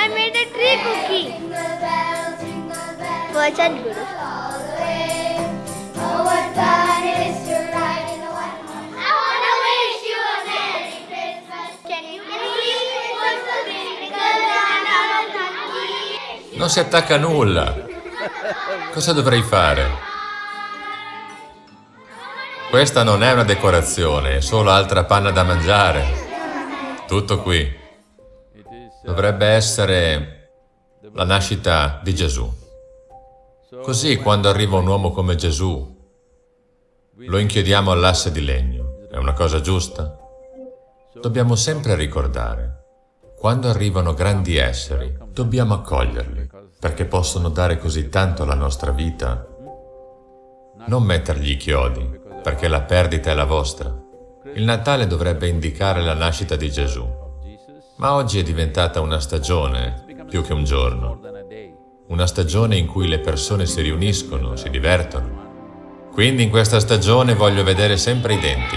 Happy cookie. Boycott Guru. Oh, what fun it is to ride in a one I wanna wish you a Merry Christmas. Can you Non si attacca a nulla. Cosa dovrei fare? Questa non è una decorazione, è solo altra panna da mangiare. Tutto qui. Dovrebbe essere la nascita di Gesù. Così quando arriva un uomo come Gesù, lo inchiodiamo all'asse di legno. È una cosa giusta? Dobbiamo sempre ricordare, quando arrivano grandi esseri, dobbiamo accoglierli, perché possono dare così tanto alla nostra vita. Non mettergli i chiodi, perché la perdita è la vostra. Il Natale dovrebbe indicare la nascita di Gesù, ma oggi è diventata una stagione più che un giorno. Una stagione in cui le persone si riuniscono, si divertono. Quindi in questa stagione voglio vedere sempre i denti.